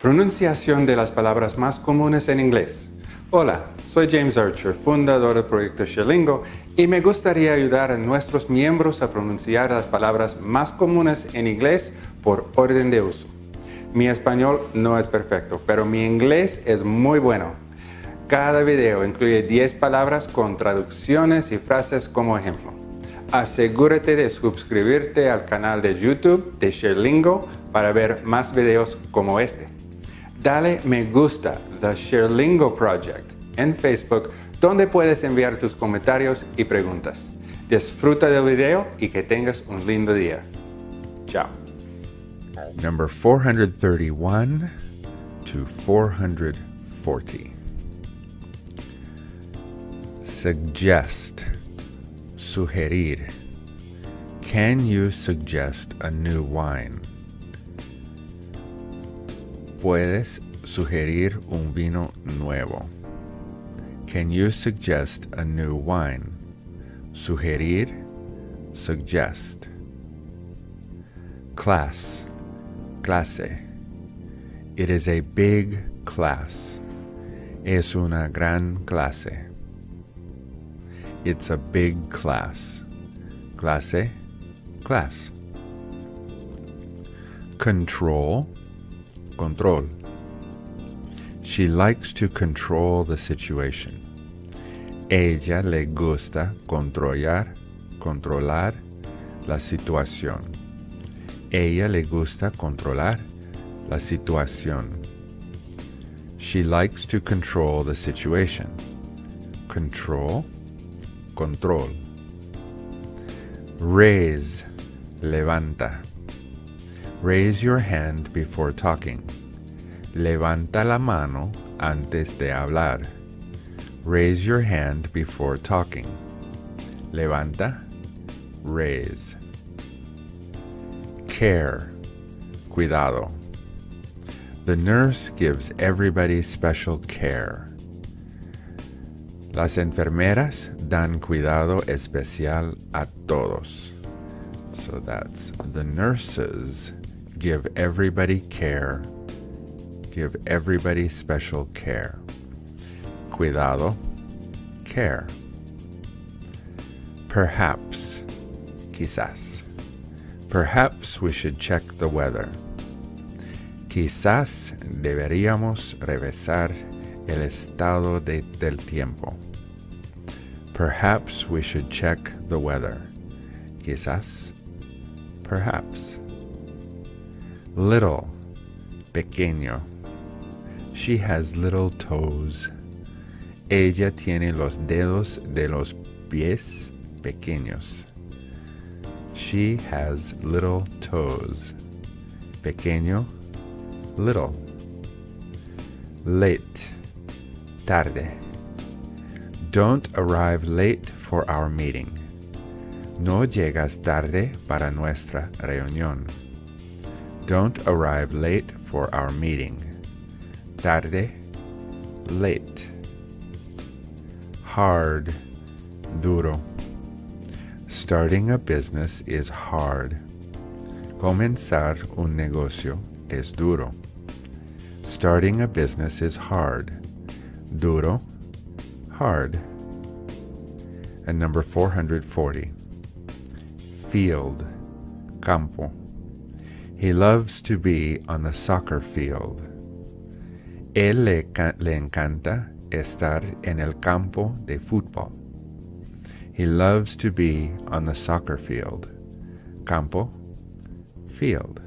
Pronunciación de las palabras más comunes en inglés. Hola, soy James Archer, fundador del proyecto Sherlingo, y me gustaría ayudar a nuestros miembros a pronunciar las palabras más comunes en inglés por orden de uso. Mi español no es perfecto, pero mi inglés es muy bueno. Cada video incluye 10 palabras con traducciones y frases como ejemplo. Asegúrate de suscribirte al canal de YouTube de Sherlingo para ver más videos como este dale me gusta The Sherlingo Project en Facebook donde puedes enviar tus comentarios y preguntas. Disfruta del video y que tengas un lindo día. Chao. Number 431 to 440. Suggest. Sugerir. Can you suggest a new wine? Puedes sugerir un vino nuevo. Can you suggest a new wine? Sugerir, suggest. Class, clase. It is a big class. Es una gran clase. It's a big class. Clase, class. Control, control. She likes to control the situation. Ella le gusta controlar, controlar la situación. Ella le gusta controlar la situación. She likes to control the situation. Control, control. Raise, levanta. Raise your hand before talking. Levanta la mano antes de hablar. Raise your hand before talking. Levanta, raise. Care, cuidado. The nurse gives everybody special care. Las enfermeras dan cuidado especial a todos. So that's the nurses give everybody care, give everybody special care. Cuidado, care. Perhaps, quizás. Perhaps we should check the weather. Quizás deberíamos revisar el estado de, del tiempo. Perhaps we should check the weather. Quizás, perhaps. Little, pequeño. She has little toes. Ella tiene los dedos de los pies pequeños. She has little toes. Pequeño, little. Late, tarde. Don't arrive late for our meeting. No llegas tarde para nuestra reunión. Don't arrive late for our meeting. Tarde, late. Hard, duro. Starting a business is hard. Comenzar un negocio es duro. Starting a business is hard. Duro, hard. And number 440. Field, campo. He loves to be on the soccer field. Él le, le encanta estar en el campo de fútbol. He loves to be on the soccer field. Campo, field.